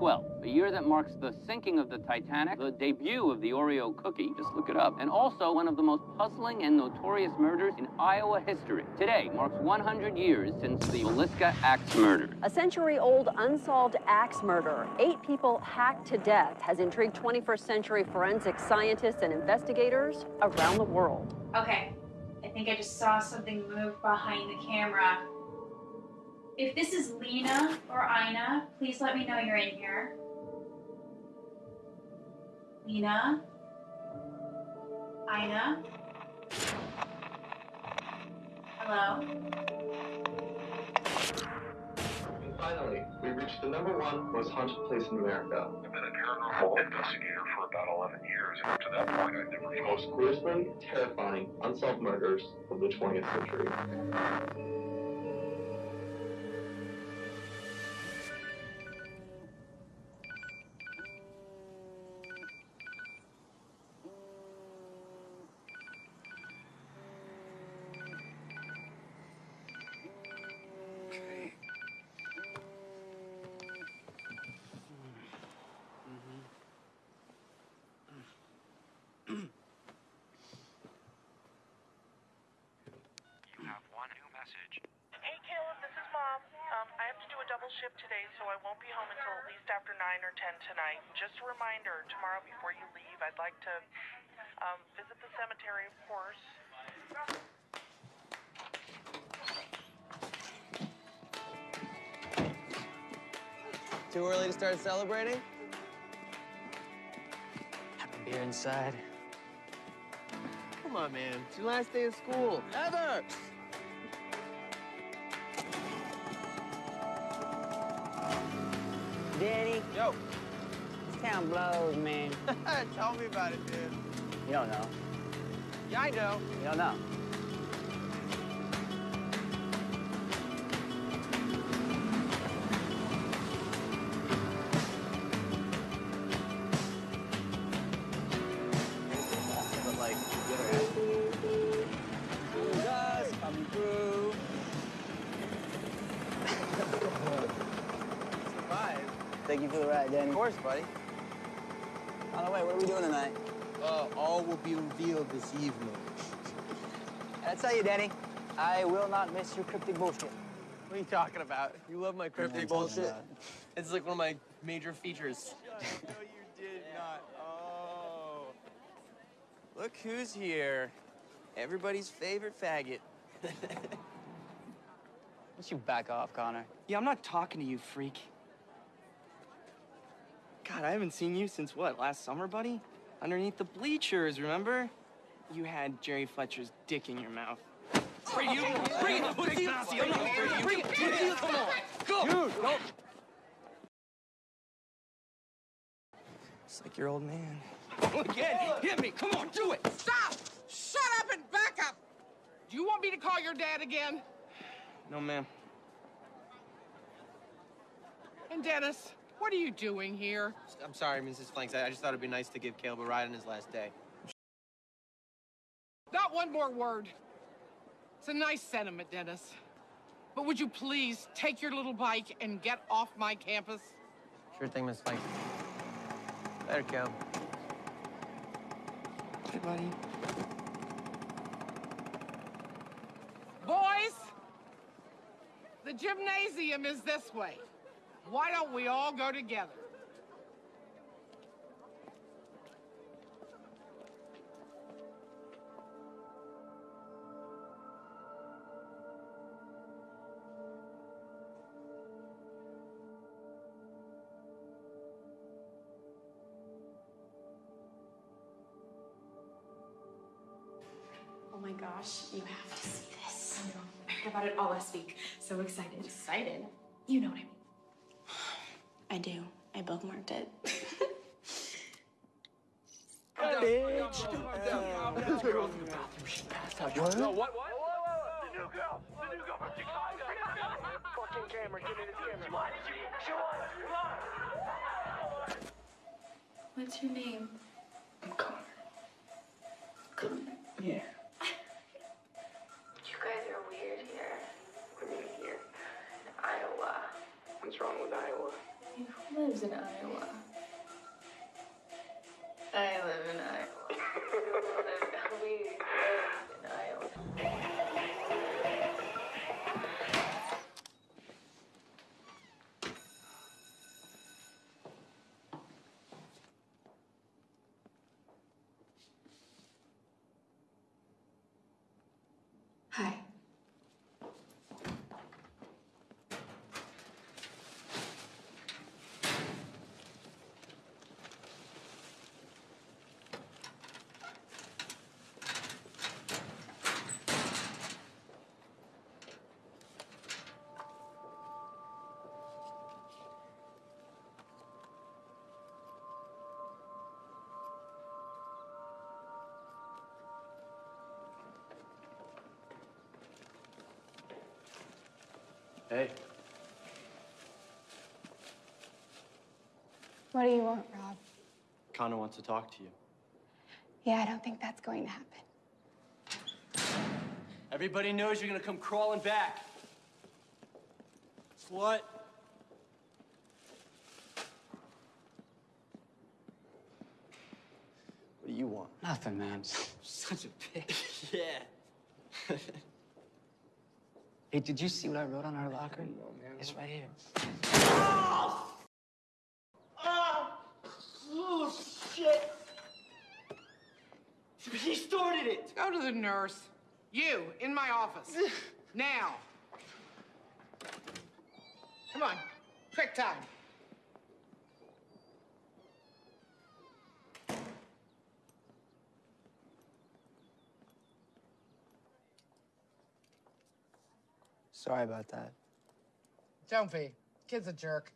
1912, a year that marks the sinking of the Titanic, the debut of the Oreo cookie, just look it up, and also one of the most puzzling and notorious murders in Iowa history. Today marks 100 years since the Villisca Axe murder. A century old unsolved axe murder, eight people hacked to death, has intrigued 21st century forensic scientists and investigators around the world. Okay, I think I just saw something move behind the camera. If this is Lena or Ina, please let me know you're in here. Lena? Ina? Hello? And finally, we reached the number one most haunted place in America. I've been a paranormal investigator for about 11 years, and up to that point, I've never The most gruesome, terrifying, unsolved murders of the 20th century. Too early to start celebrating? Have a beer inside. Come on, man. It's your last day of school. Ever! Danny, Yo. this town blows, man. Tell me about it, dude. You don't know. Yeah, I know. You don't know. Thank you for the ride, Danny. Of course, buddy. By the way, what are we doing tonight? Uh, all will be revealed this evening. And I tell you, Danny, I will not miss your cryptic bullshit. What are you talking about? You love my cryptic I'm bullshit? It's like one of my major features. no, you did not. Oh. Look who's here. Everybody's favorite faggot. Why don't you back off, Connor? Yeah, I'm not talking to you, freak. God, I haven't seen you since what, last summer, buddy? Underneath the bleachers, remember? You had Jerry Fletcher's dick in your mouth. Bring you, bring it, pussy. Come on, bring it, pussy. Come on, go. Dude, go. It's like your old man. Oh, again, hit me. Come on, do it. Stop! Shut up and back up! Do you want me to call your dad again? No, ma'am. And Dennis, what are you doing here? I'm sorry, Mrs. Flanks. I I just thought it'd be nice to give Caleb a ride on his last day. Not one more word. It's a nice sentiment, Dennis. But would you please take your little bike and get off my campus? Sure thing, Miss Flanks. Later, Cal. Hey, buddy. Boys, the gymnasium is this way. Why don't we all go together? Oh my gosh, you have to see this. I heard about it all last week. So excited. Excited? You know what I mean. I do. I bookmarked it. Bitch. What? No, what? What? The new girl. The new girl from Chicago. Fucking camera. Give me the camera. What? She won. What's your name? Yeah. Lives in Iowa? I live in Iowa. Hey. What do you want, Rob? Connor wants to talk to you. Yeah, I don't think that's going to happen. Everybody knows you're gonna come crawling back. What? What do you want? Nothing, man. Such a bitch. yeah. Hey, did you see what I wrote on our locker? It's right here. Oh! Oh, shit! He started it! Go to the nurse. You, in my office. now. Come on. Quick time. Sorry about that. Don't be. Kid's a jerk.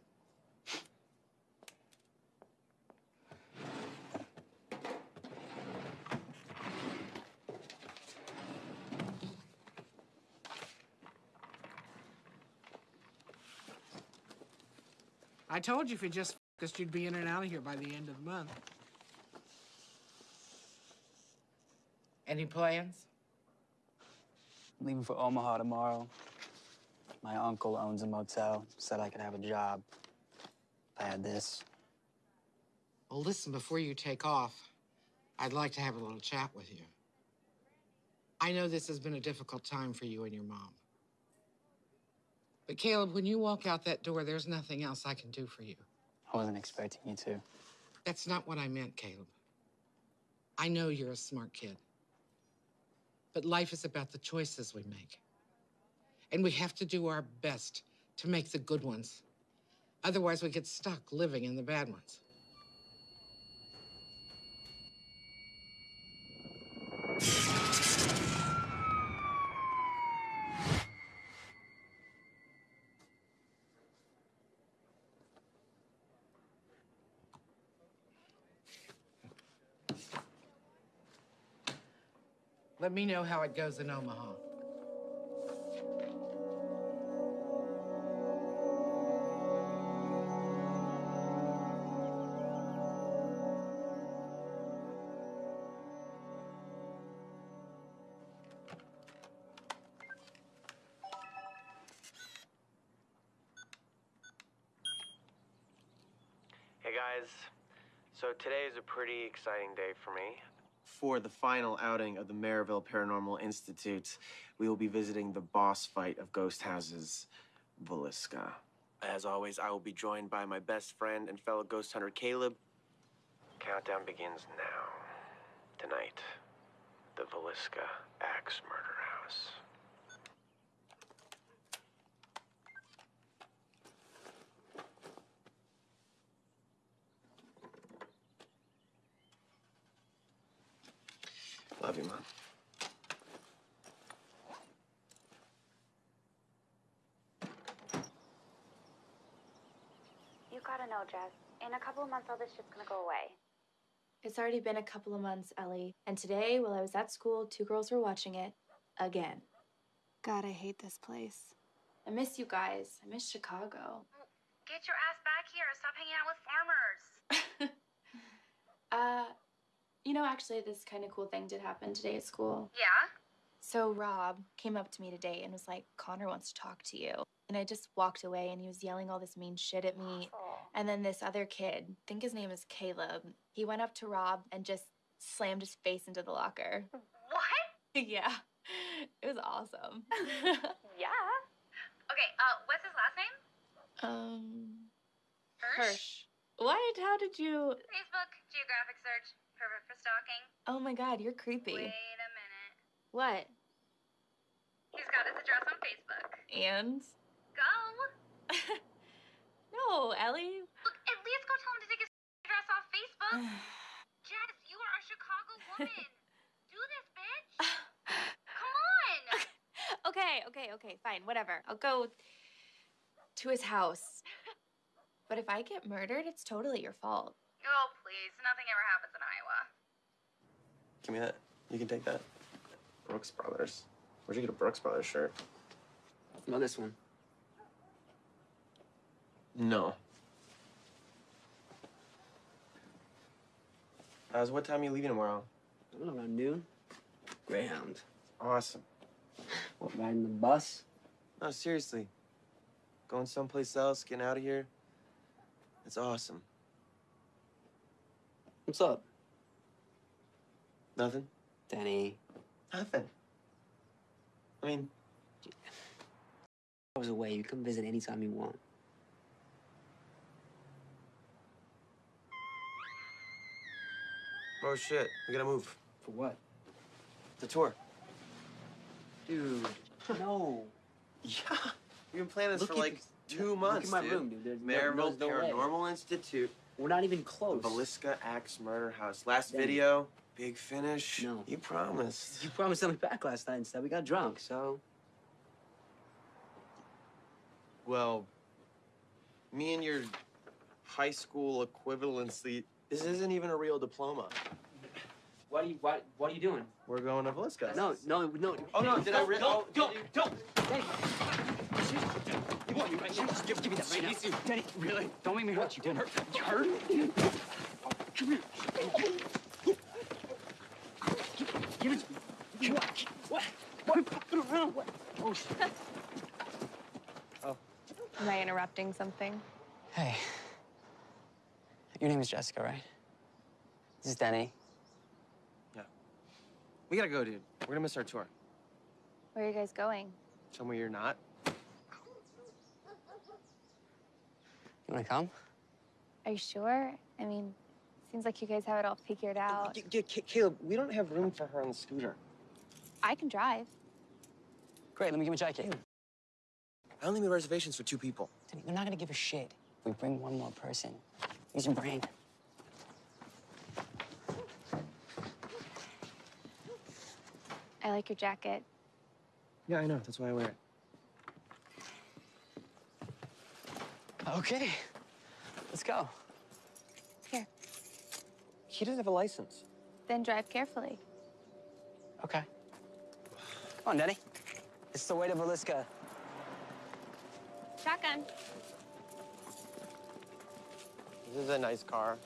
I told you if you just focused, you'd be in and out of here by the end of the month. Any plans? I'm leaving for Omaha tomorrow. My uncle owns a motel. Said I could have a job if I had this. Well, listen, before you take off, I'd like to have a little chat with you. I know this has been a difficult time for you and your mom. But Caleb, when you walk out that door, there's nothing else I can do for you. I wasn't expecting you to. That's not what I meant, Caleb. I know you're a smart kid. But life is about the choices we make. And we have to do our best to make the good ones. Otherwise, we get stuck living in the bad ones. Let me know how it goes in Omaha. A pretty exciting day for me. For the final outing of the Maryville Paranormal Institute, we will be visiting the boss fight of Ghost Houses, Villisca. As always, I will be joined by my best friend and fellow ghost hunter, Caleb. Countdown begins now. Tonight, the Villisca Axe Murder House. Love you, Mom. You gotta know, Jess. In a couple of months, all this shit's gonna go away. It's already been a couple of months, Ellie. And today, while I was at school, two girls were watching it again. God, I hate this place. I miss you guys. I miss Chicago. Get your ass back here. Stop hanging out with farmers. Uh, you know, actually, this kind of cool thing did happen today at school. Yeah? So Rob came up to me today and was like, Connor wants to talk to you. And I just walked away and he was yelling all this mean shit at me. And then this other kid, I think his name is Caleb, he went up to Rob and just slammed his face into the locker. What? yeah. It was awesome. yeah. Okay, uh, what's his last name? um Hirsch? Hirsch. What? How did you Facebook, geographic search, perfect for stalking. Oh my god, you're creepy. Wait a minute. What? He's got his address on Facebook. And Go! No, Ellie. Look, at least go tell him to take his address off Facebook. Jess, you are a Chicago woman. Do this, bitch. Come on. Okay, okay, okay, fine, whatever. I'll go to his house. But if I get murdered, it's totally your fault. Oh, please. Nothing ever happens in Iowa. Give me that. You can take that. Brooks Brothers. Where'd you get a Brooks Brothers shirt? No, this one. No. As what time are you leaving tomorrow? I don't know, around noon. Greyhound. Awesome. What, riding the bus? No, seriously. Going someplace else, getting out of here. It's awesome. What's up? Nothing? Denny. Nothing. I mean, I was away. You come visit anytime you want. oh shit, we gotta move. For what? The tour. Dude, no. Yeah. We've been planning this Look for like two look months, at my dude. room, dude. There's no- no way. Paranormal Institute. We're not even close. Villisca Axe Murder House. Last Denny. video, big finish. No. You promised. You promised to me back last night instead. We got drunk, so. Well, me and your high school equivalency. This isn't even a real diploma. What are you? What? What are you doing? We're going to Villisca. No, no, no. Oh no! Did I? Re- oh, Don't, don't, Denny. You want you? Just give, give me that right now. Denny, really? Don't make me hurt you, Denny. You hurt? Come here. Give it to me. What? What? What? Put it around. What? Oh, shit. Oh. Am I interrupting something? Hey. Your name is Jessica, right? This is Denny. Yeah. We gotta go, dude. We're gonna miss our tour. Where are you guys going? Somewhere you're not. You wanna come? Are you sure? I mean, seems like you guys have it all figured out. Y- y- Caleb, we don't have room for her on the scooter. I can drive. Great, let me get my jacket. I only made reservations for two people. Denny, they're not gonna give a shit if we bring one more person. Use your brain. I like your jacket. Yeah, I know. That's why I wear it. Okay. Let's go. Here, He doesn't have a license. then drive carefully. Okay. Come on, Denny. It's the way to Villisca. Shotgun. This is a nice car.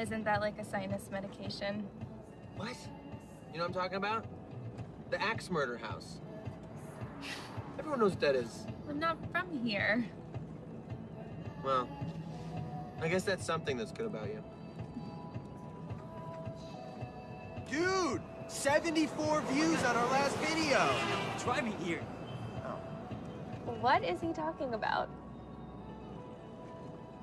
Isn't that like a sinus medication? What? You know what I'm talking about? The axe murder house. Everyone knows what that is. I'm not from here. Well, I guess that's something that's good about you. Dude! 74 views on our last video! Try me here. What is he talking about?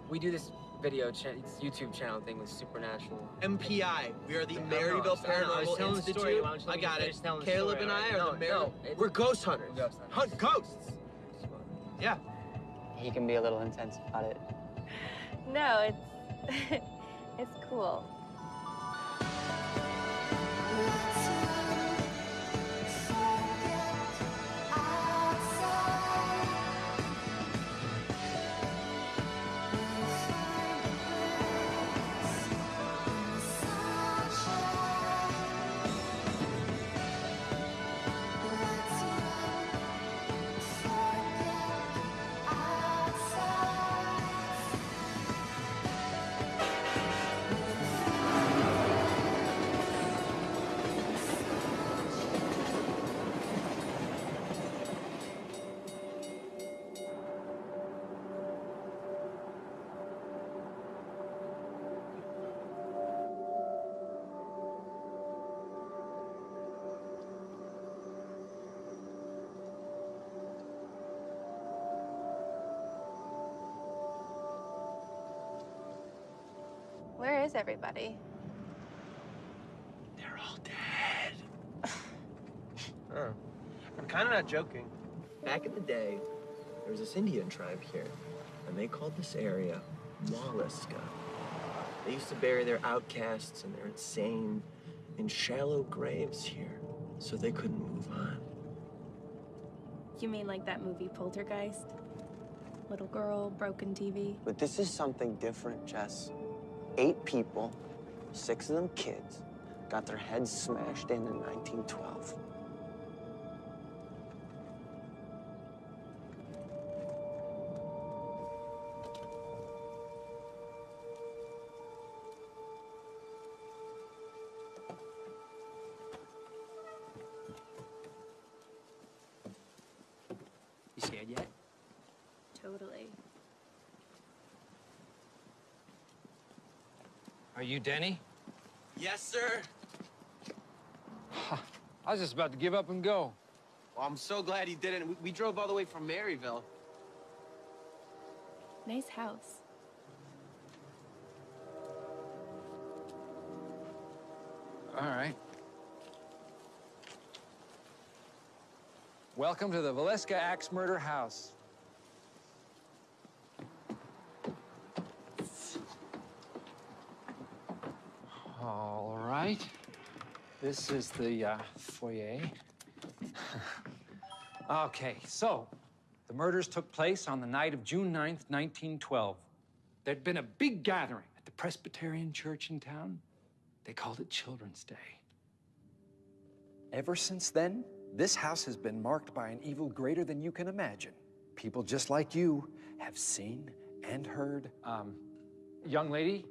We do this video cha- YouTube channel thing with Supernatural. MPI. We are the No, no, Maryville I know, I was Paranormal telling the Institute. story. Why don't you I got it. telling the Caleb story, and I alright? are No, the Mar- no, We're ghost hunters. We're ghost hunters. Hunt ghosts. Yeah. He can be a little intense about it. No, it's it's cool. Everybody? They're all dead. oh. I'm kind of not joking. Back in the day, there was this Indian tribe here, and they called this area Molluska. They used to bury their outcasts and their insane in shallow graves here, so they couldn't move on. You mean like that movie Poltergeist? Little girl, broken TV. But this is something different, Jess. Eight people, six of them kids, got their heads smashed in in 1912. Denny? Yes, sir. I was just about to give up and go. Well, I'm so glad he didn't. We, we drove all the way from Maryville. Nice house. All right. Welcome to the Villisca Axe Murder House. All right. This is the uh, foyer. okay, so the murders took place on the night of June 9th, 1912. There'd been a big gathering at the Presbyterian church in town. They called it Children's Day. Ever since then, this house has been marked by an evil greater than you can imagine. People just like you have seen and heard. Um, young lady,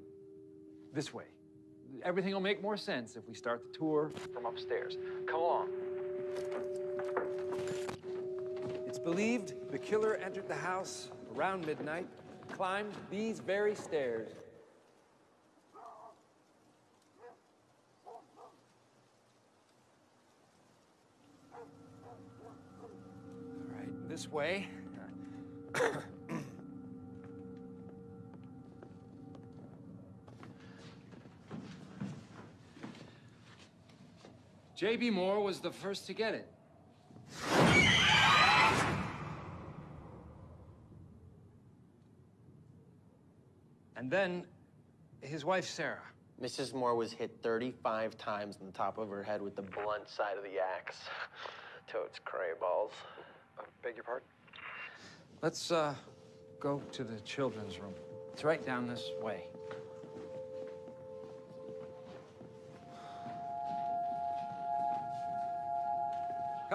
this way. Everything will make more sense if we start the tour from upstairs. Come along. It's believed the killer entered the house around midnight, Climbed these very stairs. all right, this way. J.B. Moore was the first to get it. And then his wife, Sarah. Mrs. Moore was hit 35 times on the top of her head with the blunt side of the axe. Totes cray balls. Uh, beg your pardon? Let's uh, go to the children's room. It's right down this way.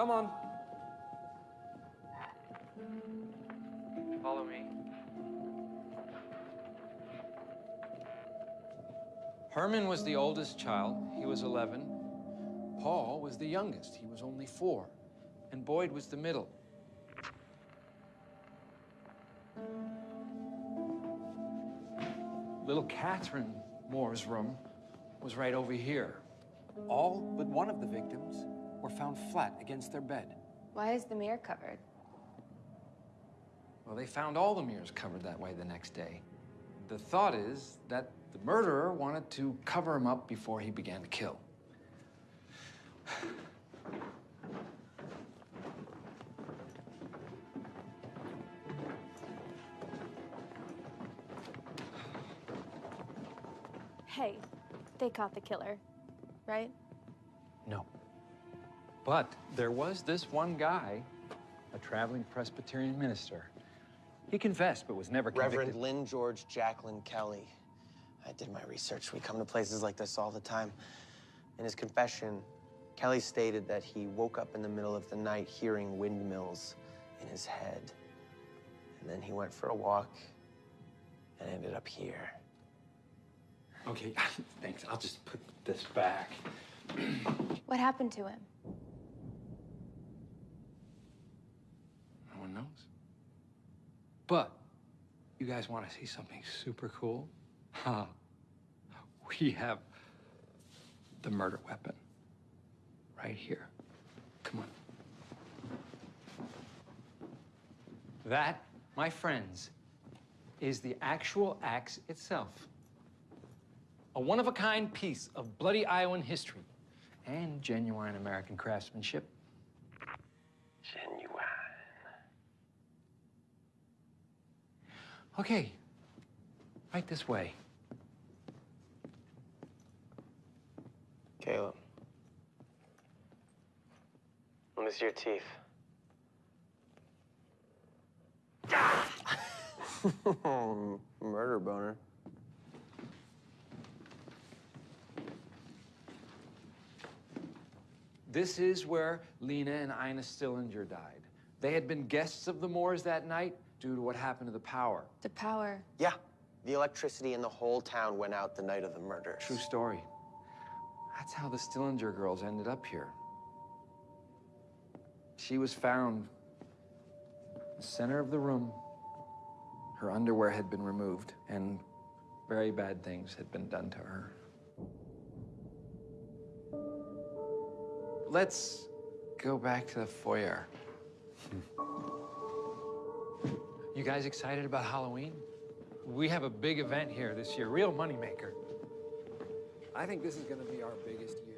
Come on. Follow me. Herman was the oldest child. He was 11. Paul was the youngest. He was only four. And Boyd was the middle. Little Catherine Moore's room was right over here. All but one of the victims were found flat against their bed. Why is the mirror covered? Well, they found all the mirrors covered that way the next day. The thought is that the murderer wanted to cover him up before he began to kill. Hey, they caught the killer, right? No. But there was this one guy, a traveling Presbyterian minister. He confessed, but was never convicted. Reverend Lynn George Jacklin Kelly. I did my research. We come to places like this all the time. In his confession, Kelly stated that he woke up in the middle of the night hearing windmills in his head. And then he went for a walk and ended up here. Okay, thanks. I'll just put this back. What happened to him? No knows. But you guys want to see something super cool? Ha! We have the murder weapon right here. Come on. That, my friends, is the actual axe itself. A one of a kind piece of bloody Iowan history and genuine American craftsmanship. Genuine. Okay, right this way. Caleb. Let me see your teeth. Murder boner. This is where Lena and Ina Stillinger died. They had been guests of the Moores that night due to what happened to the power. The power. Yeah. The electricity in the whole town went out the night of the murders. True story. That's how the Stillinger girls ended up here. She was found in the center of the room. Her underwear had been removed, and very bad things had been done to her. Let's go back to the foyer. You guys excited about Halloween? We have a big event here this year, real moneymaker. I think this is going to be our biggest year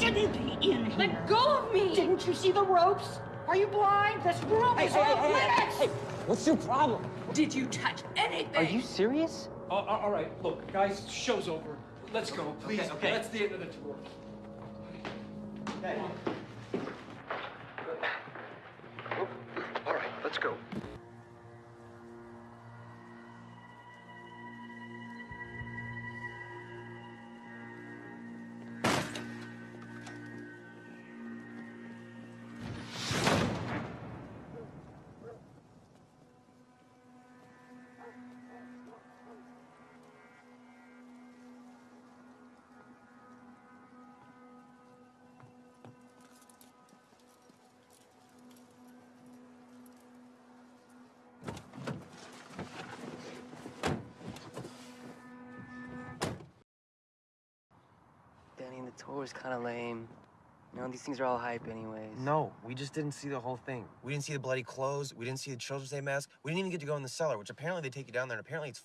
shouldn't be in here. Let go of me! Didn't you see the ropes? Are you blind? This room Hey, is hey, off hey, hey, limits! hey, what's your problem? Did you touch anything? Are you serious? Oh, all right, look, guys, show's over. Let's go, please. Okay, okay. That's the end of the tour. All right, let's go. Tour's kind of lame. You know, these things are all hype anyways. No, we just didn't see the whole thing. We didn't see the bloody clothes. We didn't see the Children's Day mask. We didn't even get to go in the cellar, which apparently they take you down there, and apparently it's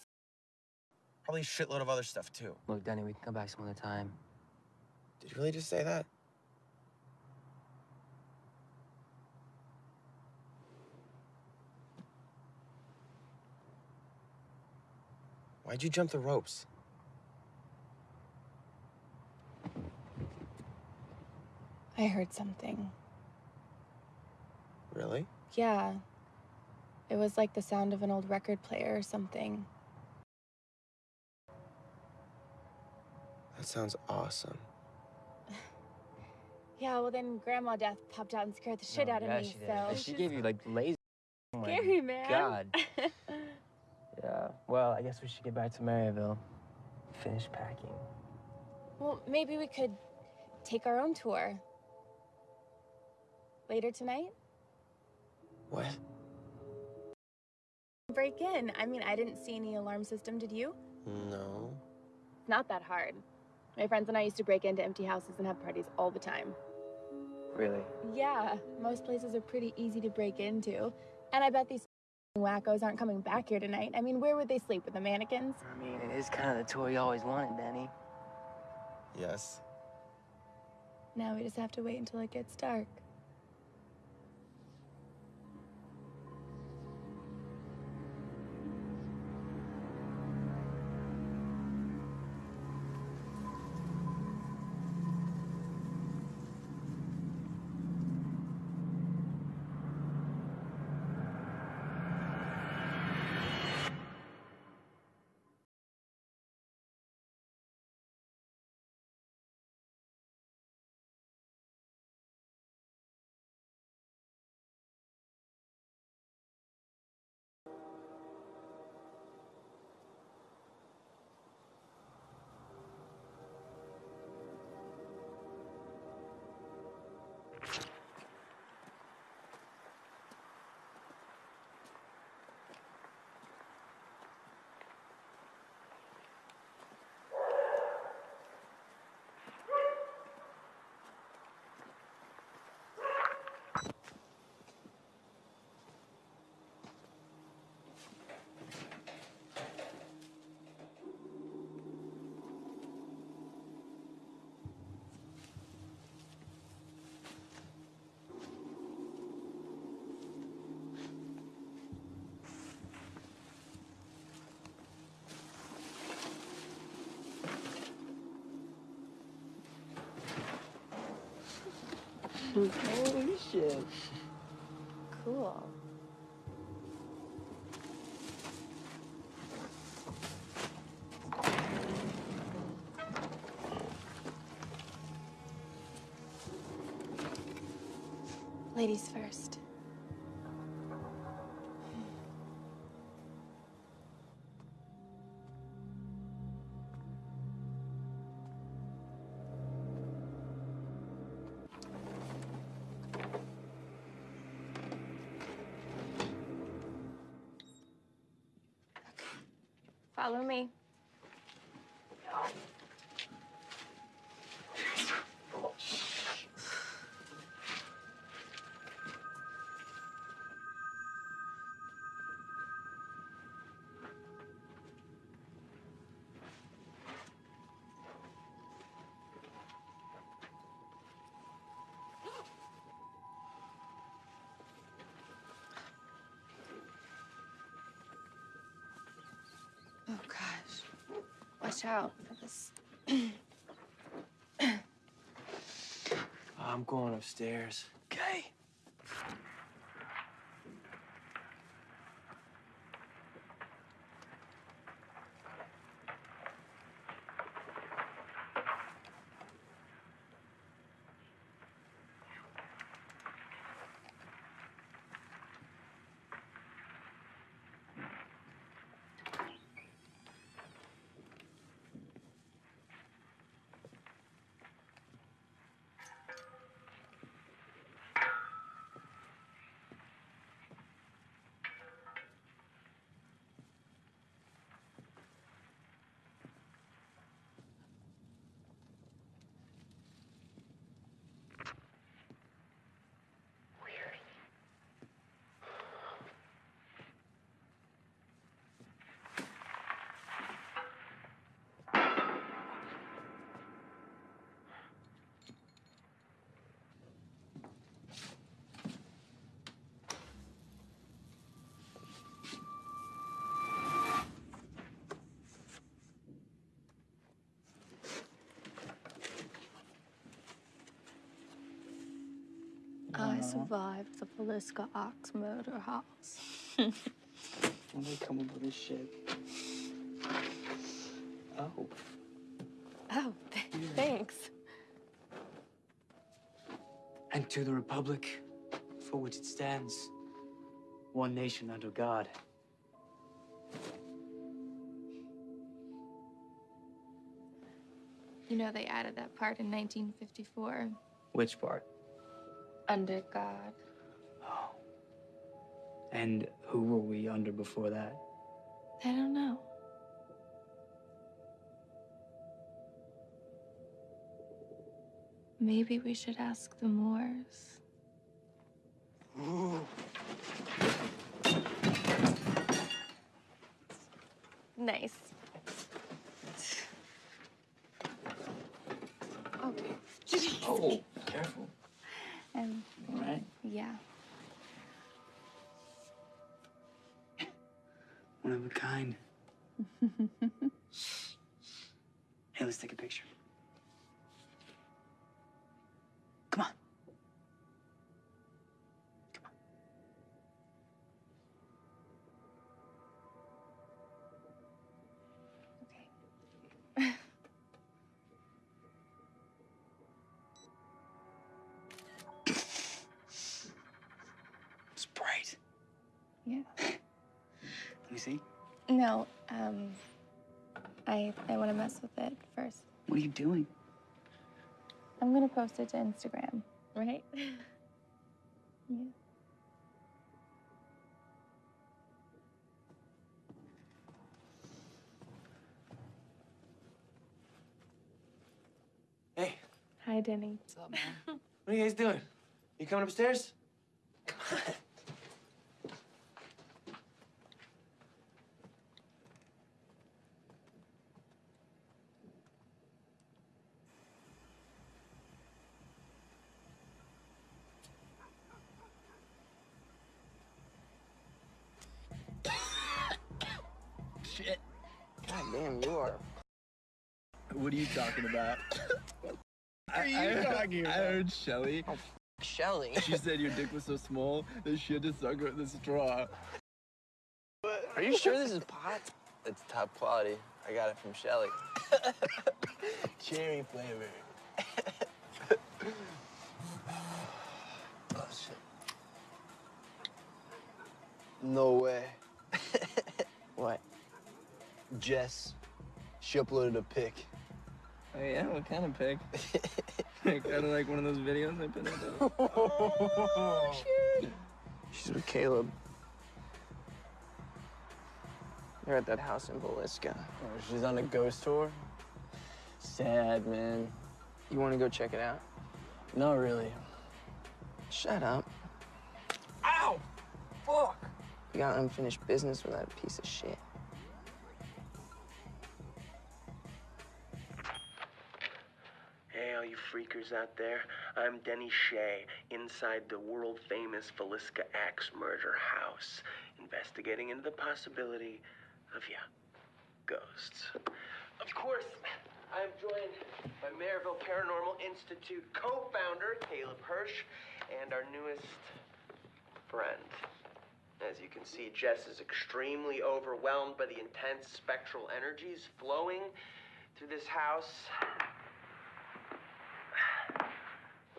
probably a shitload of other stuff, too. Look, Denny, we can come back some other time. Did you really just say that? Why'd you jump the ropes? I heard something. Really? Yeah. It was like the sound of an old record player or something. That sounds awesome. Yeah, well then Grandma Death popped out and scared the shit Oh, out of yeah, me, she did. so And she gave you like lazy. Oh scary, man. God. yeah. Well, I guess we should get back to Maryville. Finish packing. well, maybe we could take our own tour. Later tonight? What? Break in. I mean, I didn't see any alarm system, did you? No. Not that hard. My friends and I used to break into empty houses and have parties all the time. Really? Yeah, most places are pretty easy to break into. And I bet these wackos aren't coming back here tonight. I mean, where would they sleep? With the mannequins? I mean, it is kind of the toy you always wanted, Danny. Yes. Now we just have to wait until it gets dark. Holy shit. Cool. Follow me. Watch out for this. I'm going upstairs. I uh-huh. survived the Villisca Axe murder house. When they come up with this shit. Oh. Oh, th- thanks. And to the Republic, for which it stands, one nation under God. You know, they added that part in 1954. Which part? Under God. Oh. And who were we under before that? I don't know. Maybe we should ask the Moores. Nice. Oh, Oh, careful. All right. yeah. One of a kind. Hey, let's take a picture. No, um, I I want to mess with it first. What are you doing? I'm gonna post it to Instagram, right? yeah. Hey, Hi, Denny. What's up, man? what are you guys doing? You coming upstairs? Come on. Damn, you are. What are you talking about? What are you talking I about? heard Shelly. Oh, Shelly. She said your dick was so small that she had to suck it with a straw. Are you sure this is pot? It's top quality. I got it from Shelly. Cherry flavor. Oh, shit. No way. what? Jess. She uploaded a pic. Oh yeah, what kind of pic? kind of like one of those videos I put up. Oh, she's with Caleb. They're at that house in Villisca. Oh, she's on a ghost tour? Sad, man. You want to go check it out? Not really. Shut up. Ow! Fuck! You got unfinished business with that piece of shit. Freakers out there. I'm Denny Shea, inside the world famous Villisca Axe murder house, investigating into the possibility of, yeah, ghosts. Of course, I am joined by Maryville Paranormal Institute co founder Caleb Hirsch and our newest friend. As you can see, Jess is extremely overwhelmed by the intense spectral energies flowing through this house.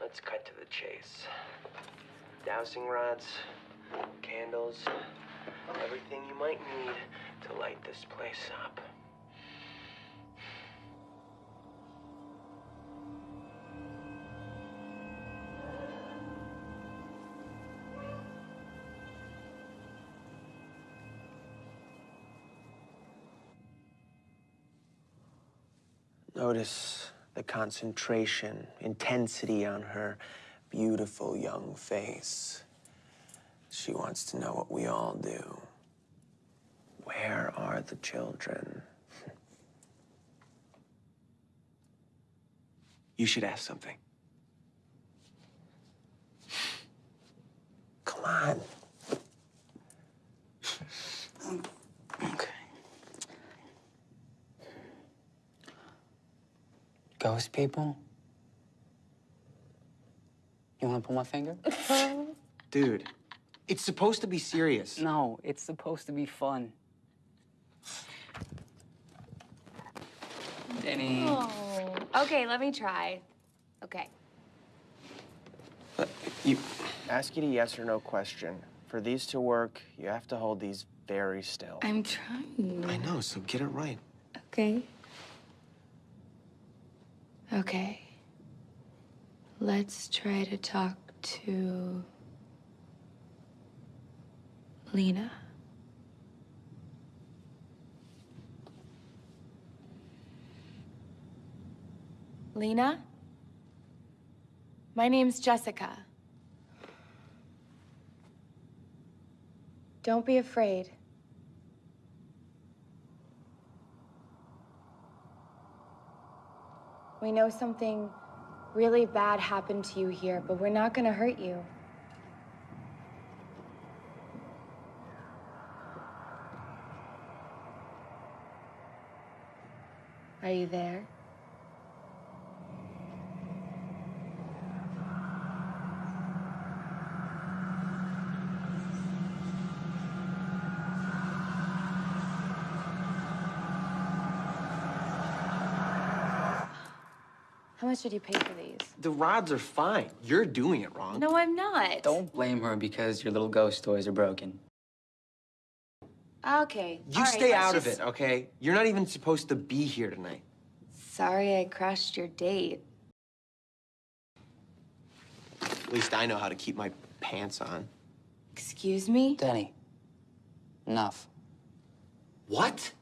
Let's cut to the chase. Dowsing rods, candles, everything you might need to light this place up. Notice the concentration, intensity on her beautiful young face. She wants to know what we all do. Where are the children? You should ask something. Come on. Okay. Ghost people? You You want to pull my finger? Dude, it's supposed to be serious. No, it's supposed to be fun. Denny. Oh. Okay, let me try. Okay. You ask you a yes or no question. For these to work, you have to hold these very still. I'm trying. I know, so get it right. Okay. Okay. Let's try to talk to Lena. Lena? My name's Jessica. Don't be afraid. We know something really bad happened to you here, but we're not gonna hurt you. Are you there? Much did you pay for these? The rods are fine. You're doing it wrong. No, I'm not. Don't blame her because your little ghost toys are broken. Okay. You all right, stay let's out just- of it, okay? You're not even supposed to be here tonight. Sorry I crashed your date. At least I know how to keep my pants on. Excuse me? Denny. Enough. What?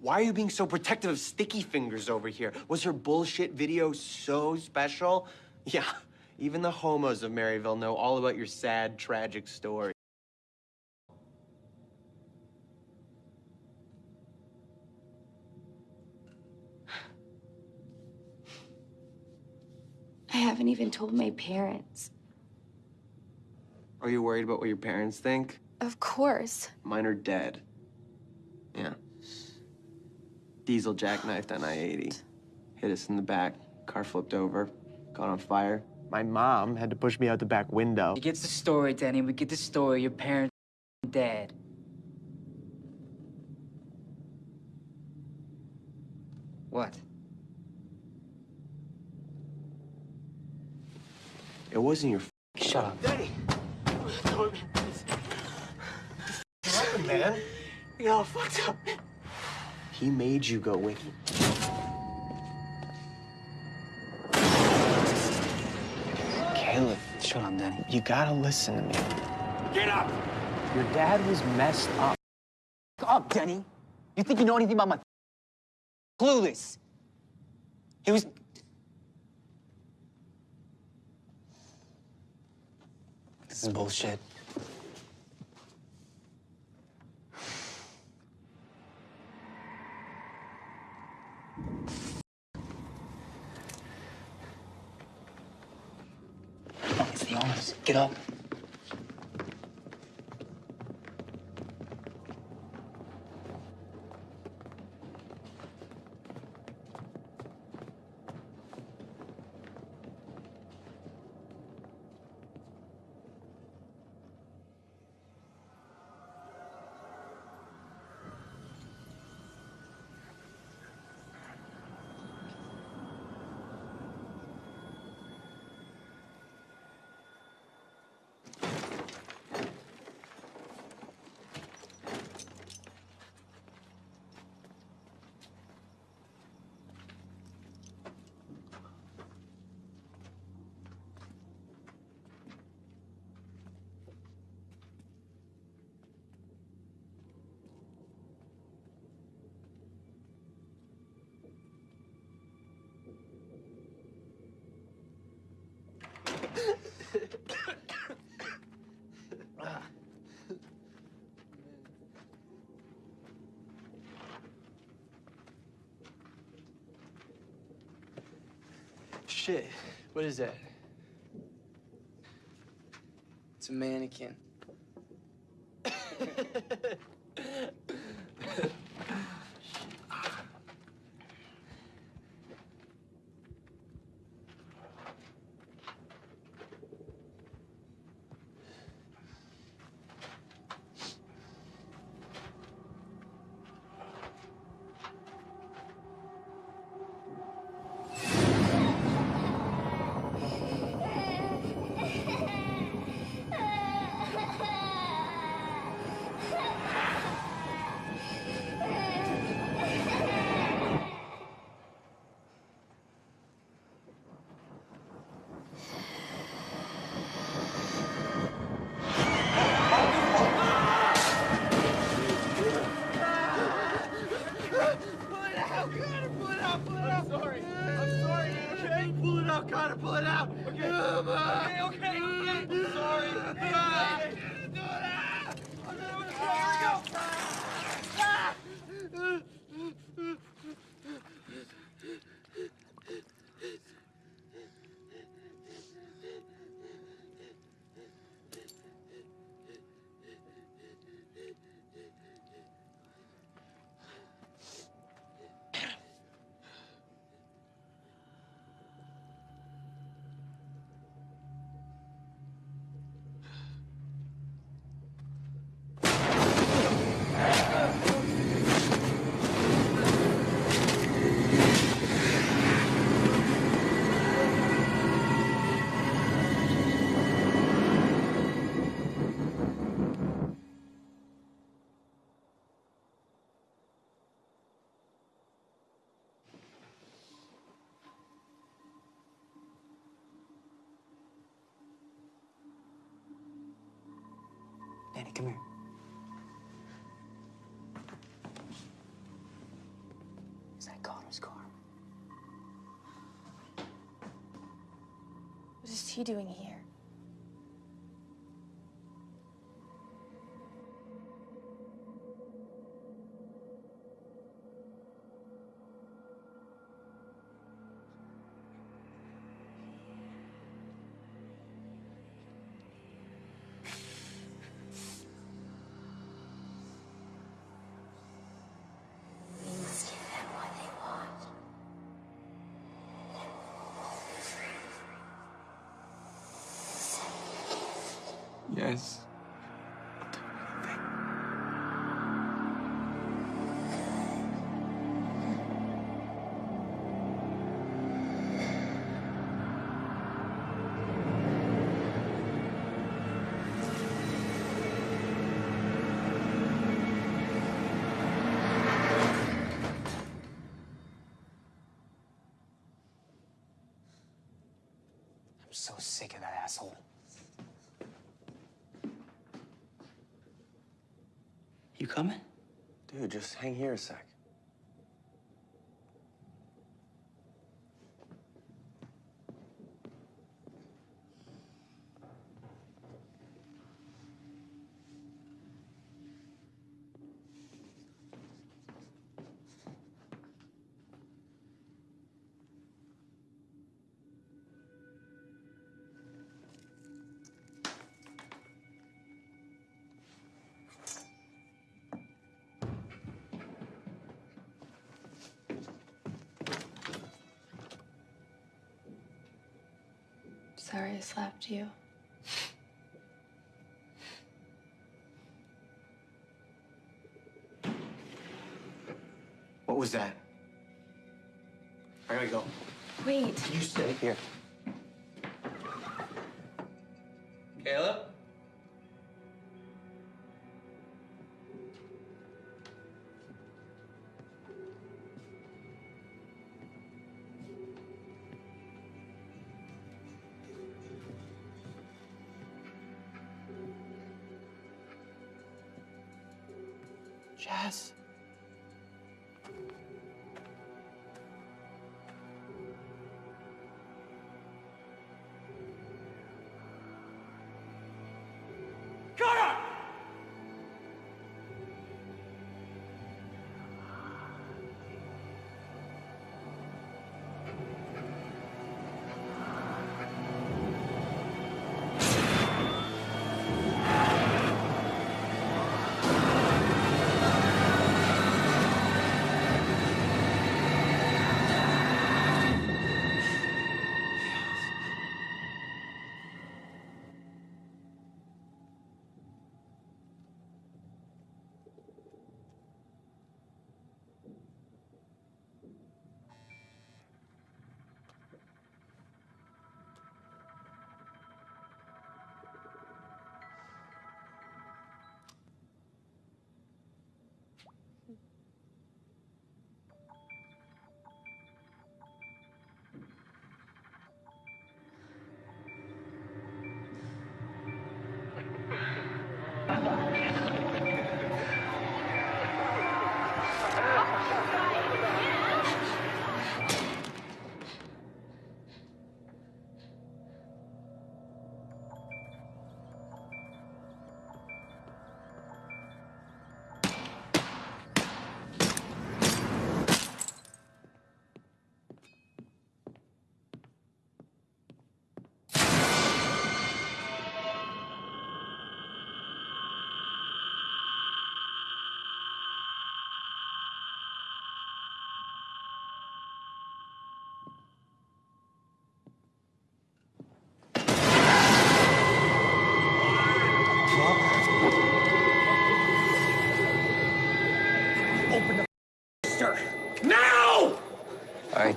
Why are you being so protective of Sticky Fingers over here? Was her bullshit video so special? Yeah, even the homos of Maryville know all about your sad, tragic story. I haven't even told my parents. Are you worried about what your parents think? Of course. Mine are dead. Yeah. Diesel jackknifed on I-80. Hit us in the back. Car flipped over. Caught on fire. My mom had to push me out the back window. We gets the story, Danny. We get the story. Your parents are dead. What? It wasn't your Shut up. Daddy! What happened, man? You got all fucked up. He made you go with him. Caleb. Shut up, Denny. You gotta listen to me. Get up! Your dad was messed up. up, Denny. You think you know anything about my clueless? He was. This is bullshit. Oh, it's the owners. Get up. Shit, what is that? It's a mannequin. Danny, come here. Is that Connor's car? What is he doing here? Coming? Dude, just hang here a sec. I slapped you. What was that? I gotta go. Wait. You stay here. Caleb? Jazz.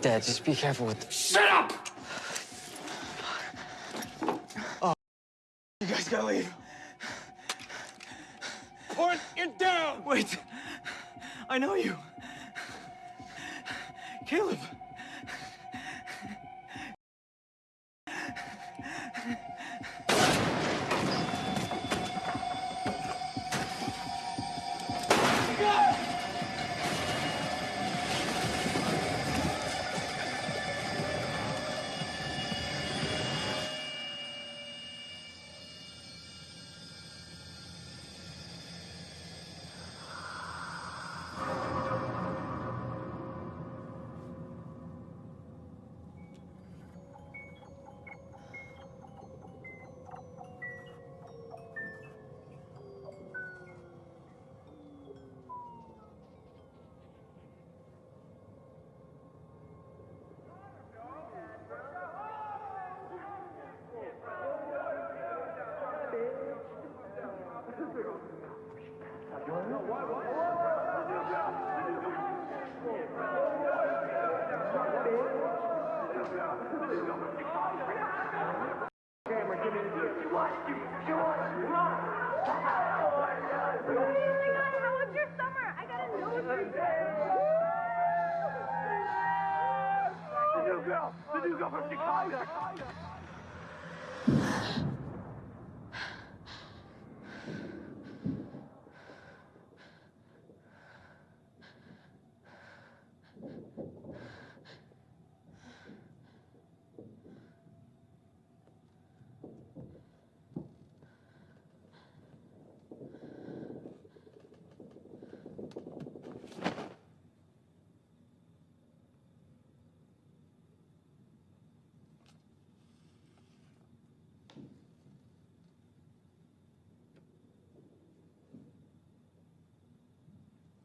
All right, Dad, just be careful with the... Shut up! Oh, you guys gotta leave. Put it down! Wait. I know you.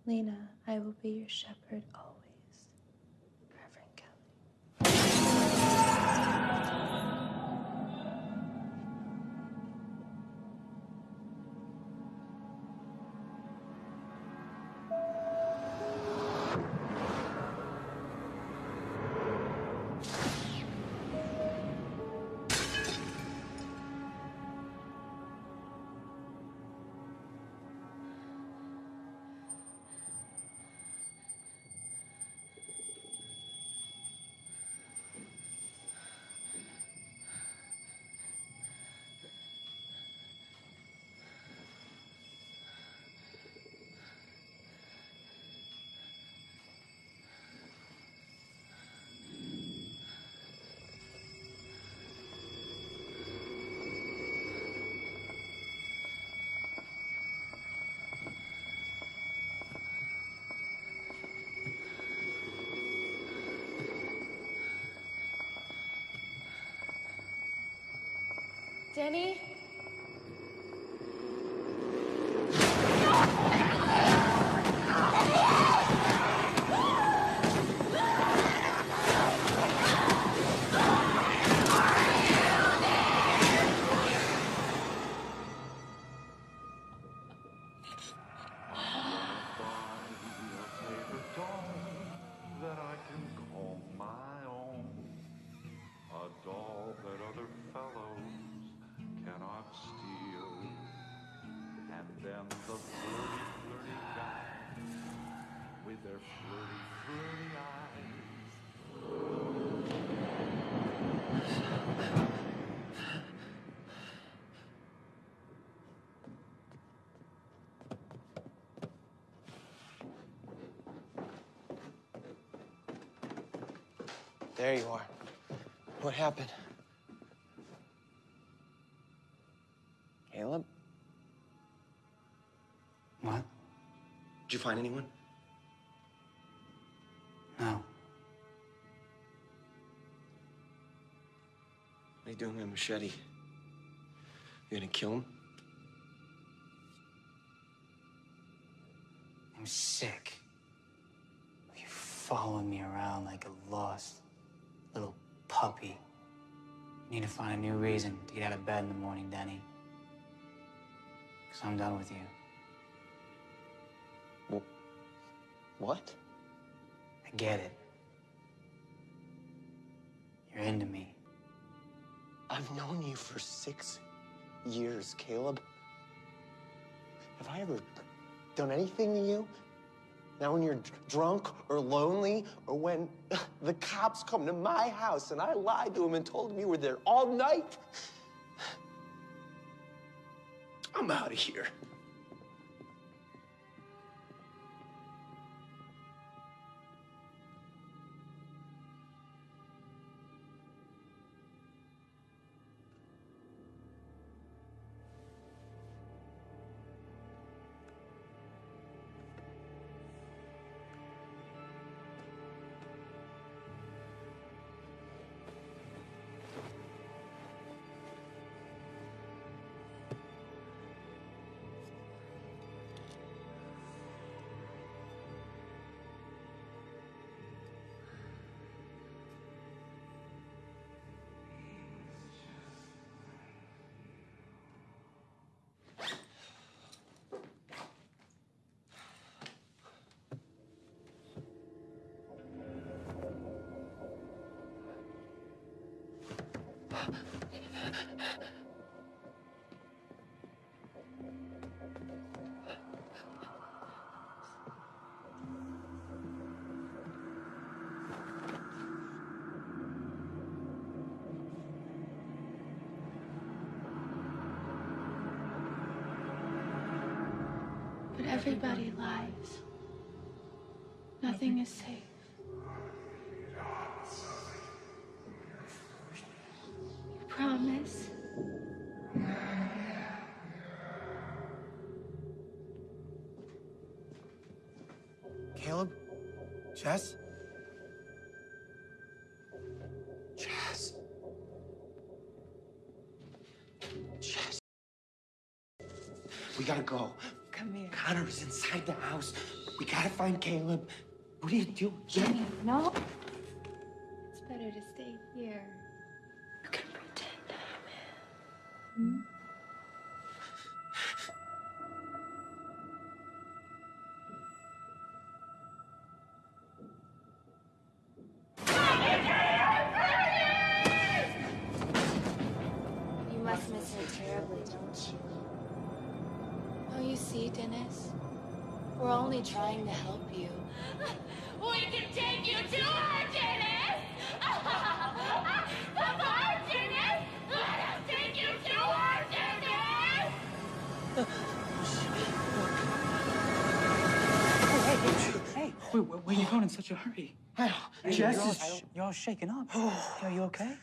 Lena, I will be your shepherd always. Danny? There you are. What happened? Caleb? What? Did you find anyone? No. What are you doing with a machete? You gonna kill him? I'm sick. You following me around like a lost little puppy. You Need to find a new reason to get out of bed in the morning, Denny. Because I'm done with you. What? I get it. You're into me. I've known you for six years, Caleb. Have I ever done anything to you? Now, when you're drunk or lonely, or when the cops come to my house and I lied to them and told them you were there all night, I'm out of here. Nothing is safe. You promise? Caleb? Jess? Jess? Jess? We gotta go. Come here. Connor's inside the house. We gotta find Caleb. What are you doing? Jenny, no. It's better to stay here. Where you going in such a hurry? Hey, Jess you're all, is- you're all shaken up. Oh. Are you okay?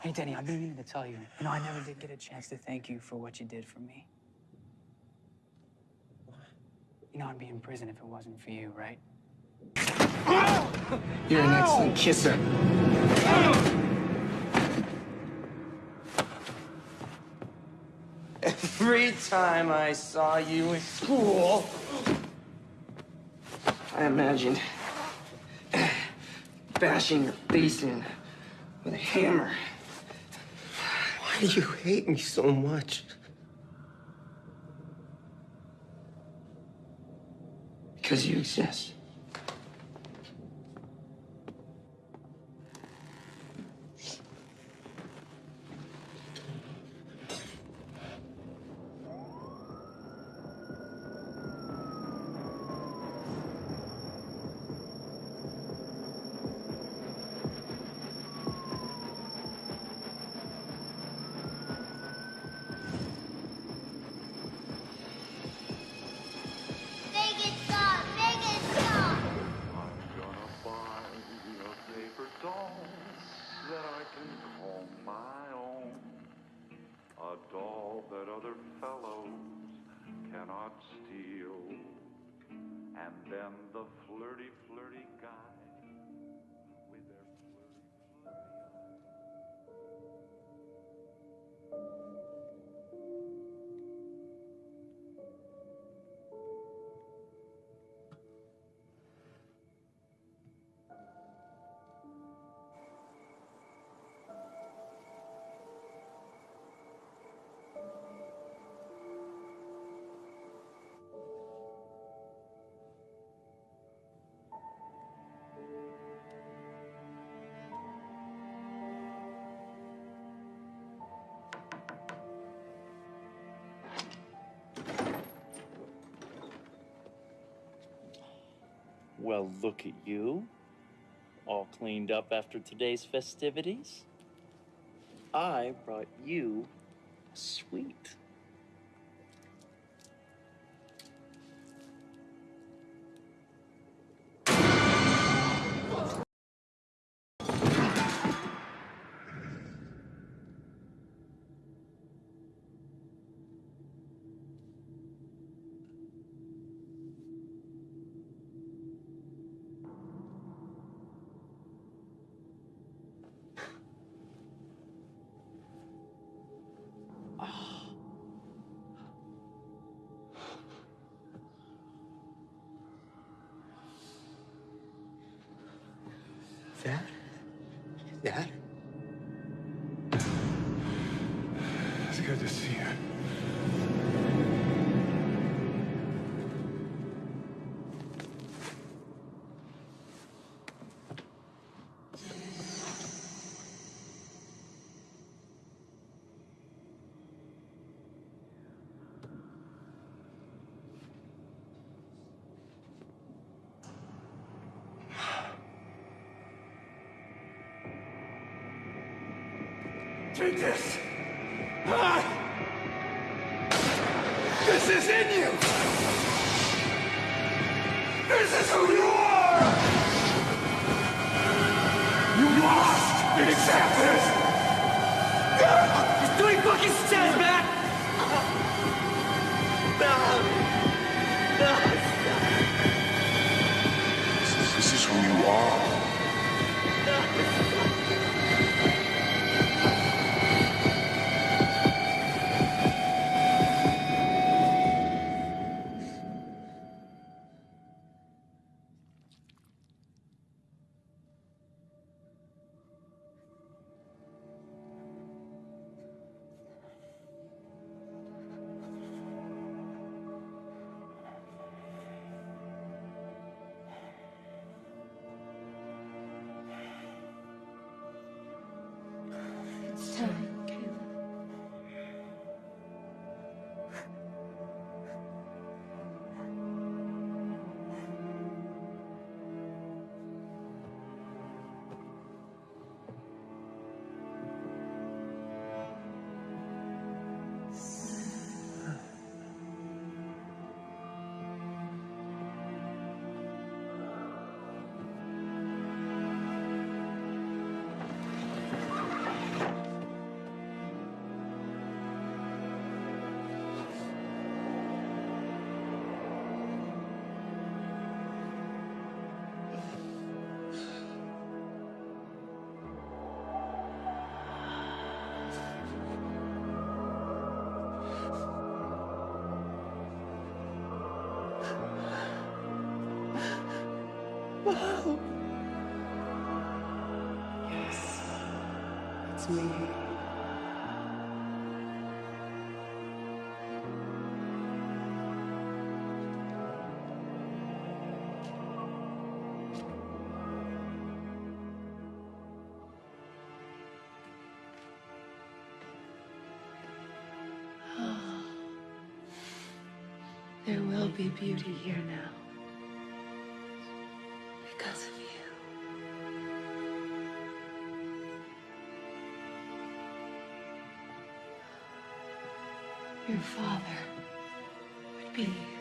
Hey, Denny, I've been meaning to tell you. You know, I never did get a chance to thank you for what you did for me. You know, I'd be in prison if it wasn't for you, right? You're an excellent kisser. Every time I saw you in school, I imagined bashing your face in with a hammer. Why do you hate me so much? Because you exist. And Well, look at you. All cleaned up after today's festivities. I brought you a sweet. Take this. Ah! This is in you. This is who you are. You must accept this. He's doing fucking steps it's me. There will be beauty here now. Father would be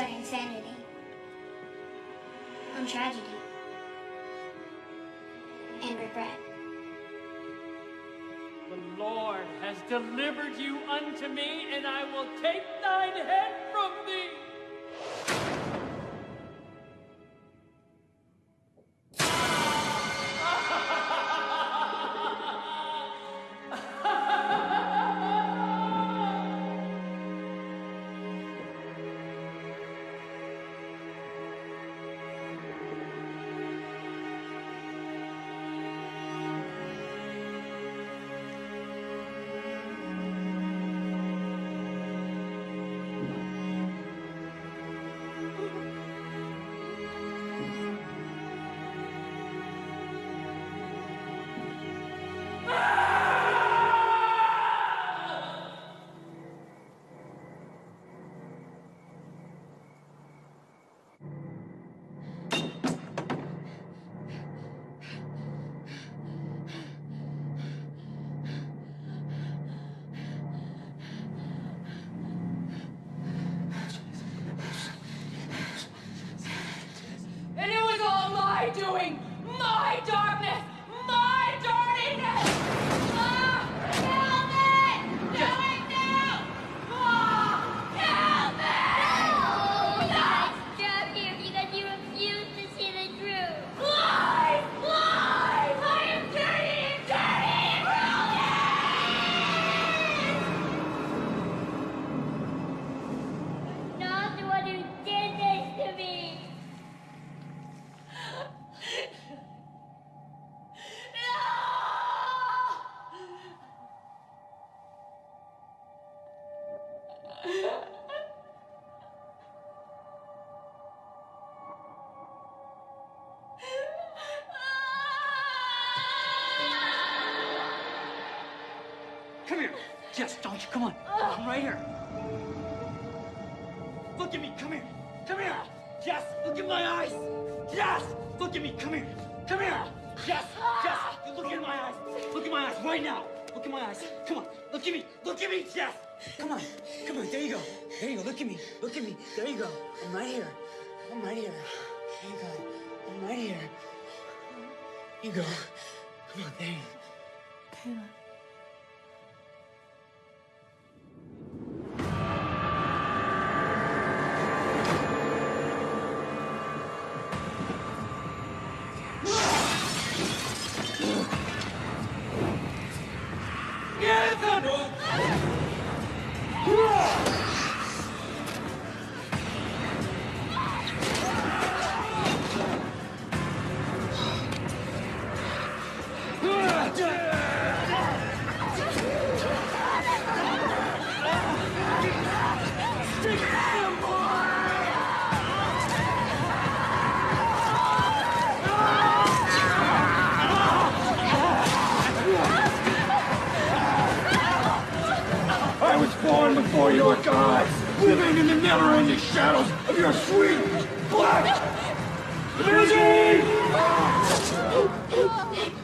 On insanity on tragedy and regret. The Lord has delivered you unto me, and I will take thine head born before your gods, living in the never-ending shadows of your sweet black... Lizzie! Oh,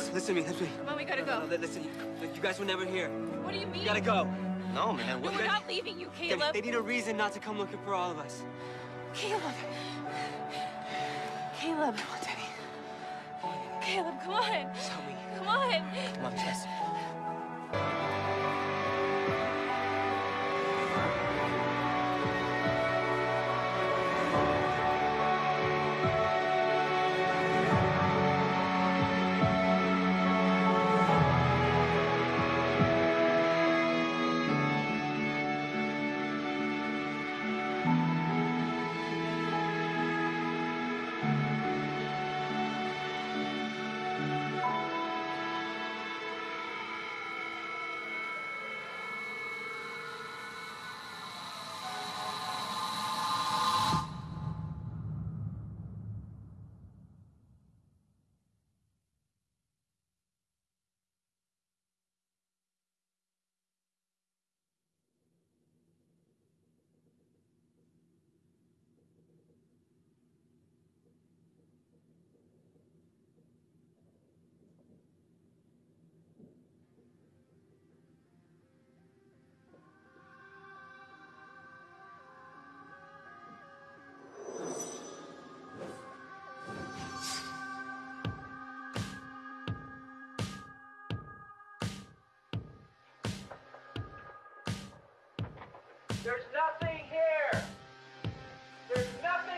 listen, listen to me, listen to me. Come on, we gotta No, no, go. no, listen, you, you guys were never here. What do you mean? You gotta go. No, man. No, we're not leaving you, They, Caleb. they need a reason not to come looking for all of us. Caleb. Caleb. Come on, Danny. Caleb, come on. Help me. Come on. Come on, Jess. There's nothing here. There's nothing.